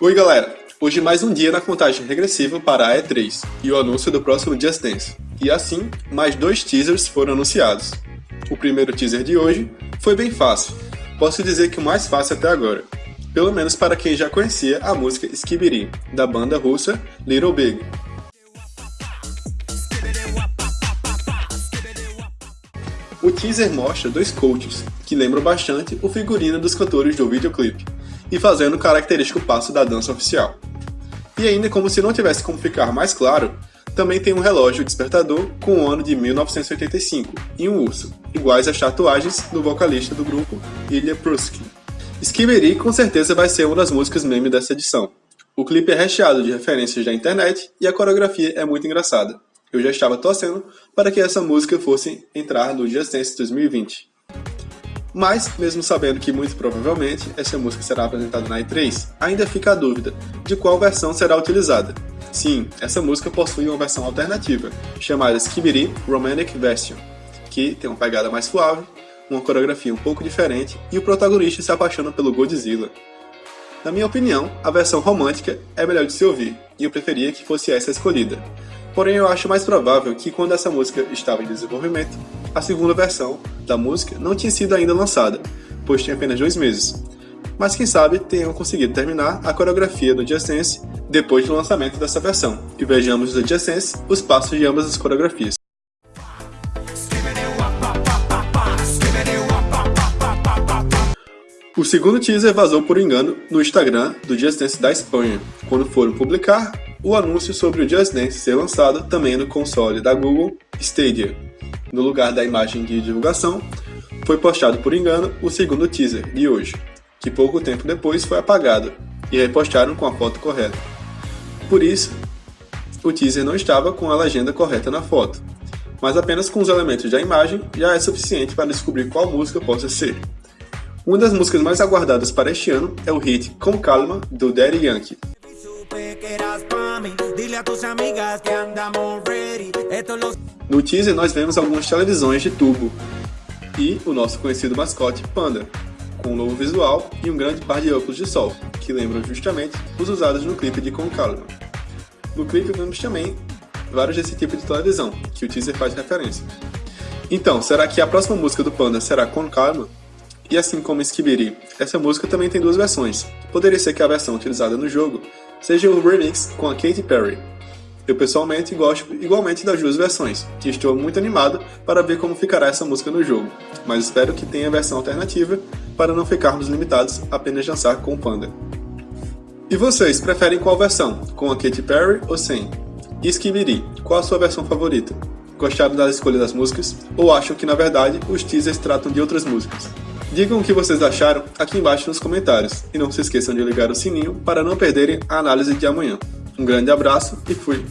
Oi galera, hoje mais um dia na contagem regressiva para a E3 e o anúncio do próximo Just Dance. E assim, mais dois teasers foram anunciados. O primeiro teaser de hoje foi bem fácil, posso dizer que o mais fácil até agora. Pelo menos para quem já conhecia a música Skibidi, da banda russa Little Big. O teaser mostra dois coaches, que lembram bastante o figurino dos cantores do videoclipe, e fazendo o característico passo da dança oficial. E ainda como se não tivesse como ficar mais claro, também tem um relógio despertador com o ano de 1985 e um urso, iguais às tatuagens do vocalista do grupo, Ilya Prusky. Skibidi com certeza vai ser uma das músicas meme dessa edição. O clipe é recheado de referências da internet e a coreografia é muito engraçada eu já estava torcendo para que essa música fosse entrar no Just Dance 2020. Mas, mesmo sabendo que muito provavelmente essa música será apresentada na E3, ainda fica a dúvida de qual versão será utilizada. Sim, essa música possui uma versão alternativa, chamada Skibidi Romantic Version, que tem uma pegada mais suave, uma coreografia um pouco diferente e o protagonista se apaixona pelo Godzilla. Na minha opinião, a versão romântica é melhor de se ouvir, e eu preferia que fosse essa escolhida, Porém, eu acho mais provável que quando essa música estava em desenvolvimento, a segunda versão da música não tinha sido ainda lançada, pois tinha apenas dois meses. Mas quem sabe tenham conseguido terminar a coreografia do Just Dance depois do lançamento dessa versão, e vejamos no Just Dance os passos de ambas as coreografias. O segundo teaser vazou por engano no Instagram do Just Dance da Espanha, quando foram publicar o anúncio sobre o Just Dance ser lançado também no console da Google Stadia. No lugar da imagem de divulgação, foi postado por engano o segundo teaser de hoje, que pouco tempo depois foi apagado e repostaram com a foto correta. Por isso, o teaser não estava com a legenda correta na foto, mas apenas com os elementos da imagem já é suficiente para descobrir qual música possa ser. Uma das músicas mais aguardadas para este ano é o hit Com Calma, do Daddy Yankee. No teaser nós vemos algumas televisões de tubo e o nosso conhecido mascote Panda, com um novo visual e um grande par de óculos de sol, que lembram justamente os usados no clipe de Com Calma. No clipe vemos também vários desse tipo de televisão, que o teaser faz referência. Então, será que a próxima música do Panda será Com Calma? E assim como Skibidi, essa música também tem duas versões. Poderia ser que a versão utilizada no jogo seja o remix com a Katy Perry. Eu pessoalmente gosto igualmente das duas versões, e estou muito animado para ver como ficará essa música no jogo, mas espero que tenha versão alternativa para não ficarmos limitados a apenas dançar com o Panda. E vocês, preferem qual versão? Com a Katy Perry ou sem? E Skibidi, qual a sua versão favorita? Gostaram da escolha das músicas? Ou acham que na verdade os teasers tratam de outras músicas? Digam o que vocês acharam aqui embaixo nos comentários e não se esqueçam de ligar o sininho para não perderem a análise de amanhã. Um grande abraço e fui!